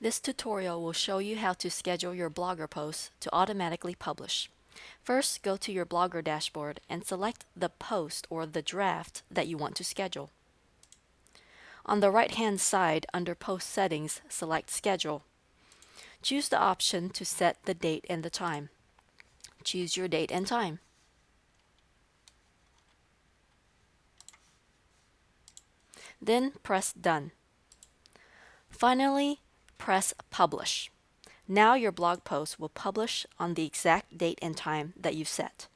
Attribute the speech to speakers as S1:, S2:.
S1: This tutorial will show you how to schedule your Blogger posts to automatically publish. First, go to your Blogger dashboard and select the post or the draft that you want to schedule. On the right-hand side under Post Settings, select Schedule. Choose the option to set the date and the time. Choose your date and time. Then press Done. Finally, press Publish. Now your blog post will publish on the exact date and time that you've set.